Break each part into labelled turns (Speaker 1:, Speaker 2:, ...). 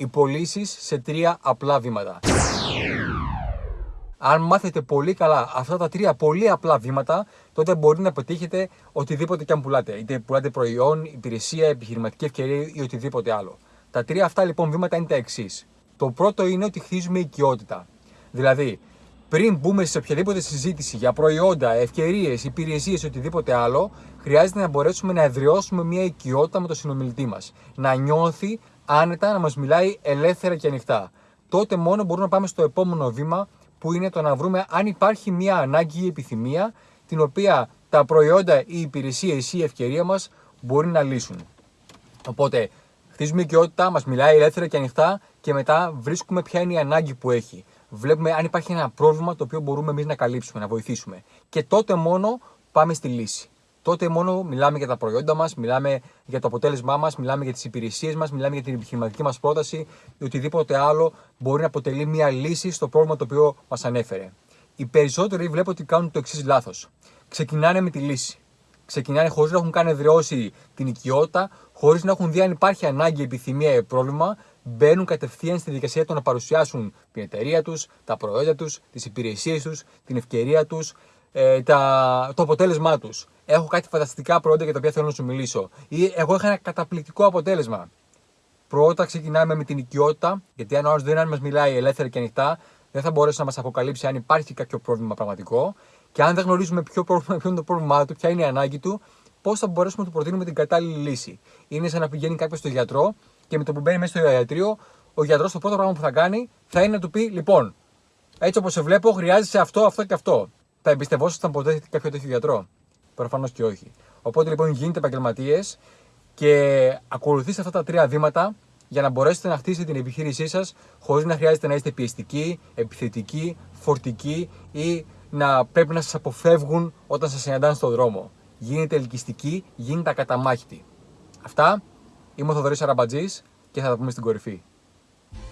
Speaker 1: οι πωλήσεις σε τρία απλά βήματα. Αν μάθετε πολύ καλά αυτά τα τρία πολύ απλά βήματα, τότε μπορείτε να πετύχετε οτιδήποτε και αν πουλάτε. Είτε πουλάτε προϊόν, υπηρεσία, επιχειρηματική ευκαιρία ή οτιδήποτε άλλο. Τα τρία αυτά λοιπόν βήματα είναι τα εξής. Το πρώτο είναι ότι χτίζουμε οικειότητα. Δηλαδή, πριν μπούμε σε οποιαδήποτε συζήτηση για προϊόντα, ευκαιρίες, υπηρεσίες ή οτιδήποτε άλλο, χρειάζεται να μπορέσουμε να εδραιώσουμε μια οικειότητα με τον συνομιλητή μας. Να νιώθει άνετα, να μας μιλάει ελεύθερα και ανοιχτά. Τότε μόνο μπορούμε να πάμε στο επόμενο βήμα που είναι το να βρούμε αν υπάρχει μια ανάγκη ή επιθυμία την οποία τα προϊόντα ή η υπηρεσία ή η ευκαιρία μας μπορεί να λύσουν. Οπότε, χτίζουμε οικειότητα, μας μιλάει ελεύθερα και ανοιχτά και μετά βρίσκουμε ποια είναι η ανάγκη που έχει. Βλέπουμε αν υπάρχει ένα πρόβλημα το οποίο μπορούμε εμείς να καλύψουμε, να βοηθήσουμε. Και τότε μόνο πάμε στη λύση. Τότε μόνο μιλάμε για τα προϊόντα μας, μιλάμε για το αποτέλεσμά μας, μιλάμε για τις υπηρεσίες μας, μιλάμε για την επιχειρηματική μας πρόταση ή οτιδήποτε άλλο μπορεί να αποτελεί μια λύση στο πρόβλημα το οποίο μας ανέφερε. Οι περισσότεροι βλέπω ότι κάνουν το εξής λάθος. Ξεκινάνε με τη λύση. Ξεκινάνε χωρίς να έχουν καν εδραιώσει την οικειότητα, χωρίς να έχουν δει αν υπάρχει ανάγκη, επιθυμία ή πρόβλημα, μπαίνουν κατευθείαν στη δικασία του να παρουσιάσουν την εταιρεία τους, τα προϊόντα τους, τις υπηρεσίες τους, την ευκαιρία τους, ε, τα, το αποτέλεσμά τους. Έχω κάτι φανταστικά προϊόντα για τα οποία θέλω να σου μιλήσω. Ή εγώ είχα ένα καταπληκτικό αποτέλεσμα. Πρώτα ξεκινάμε με την οικειότητα, γιατί αν ο άλλος δεν μας μιλάει ελεύθερα και ανοιχτά, δεν θα μπορέσει να μας αποκαλύψει αν υπάρχει κάποιο πρόβλημα πραγματικό. Και αν δεν γνωρίζουμε ποιο, πρόβλημα, ποιο είναι το πρόβλημά του, ποια είναι η ανάγκη του, πώς θα μπορέσουμε να του προτείνουμε την κατάλληλη λύση. Είναι σαν να πηγαίνει κάποιος στο γιατρό και με το που μπαίνει μέσα στο ιατρείο, ο γιατρός το πρώτο πράγμα που θα κάνει θα είναι να του πει: Λοιπόν, έτσι όπως σε βλέπω, χρειάζεσαι αυτό, αυτό και αυτό. Θα εμπιστευόσασταν ποτέ κάποιο τέτοιο γιατρό; Προφανώς και όχι. Οπότε λοιπόν γίνετε επαγγελματίες και ακολουθήστε αυτά τα τρία βήματα για να μπορέσετε να χτίσετε την επιχείρησή σας χωρίς να χρειάζεται να είστε πιεστικοί, επιθετικοί, φορτικοί ή να πρέπει να σας αποφεύγουν όταν σας συναντάνε στον δρόμο. Γίνετε ελκυστικοί, γίνετε ακαταμάχητοι. Αυτά. Είμαι ο Θοδωρής Αραμπατζής και θα τα πούμε στην κορυφή.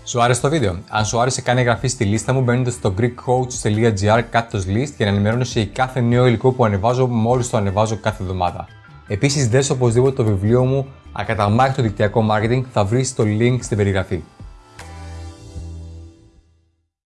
Speaker 2: Σου άρεσε το βίντεο; Αν σου άρεσε, κάνε εγγραφή στη λίστα μου μπαίνοντας στο greekcoach.gr κάτω list για να ενημερώνεσαι για κάθε νέο υλικό που ανεβάζω μόλις το ανεβάζω κάθε εβδομάδα. Επίσης, δες οπωσδήποτε το βιβλίο μου Ακαταμάχητο δικτυακό marketing θα βρεις το link στην περιγραφή.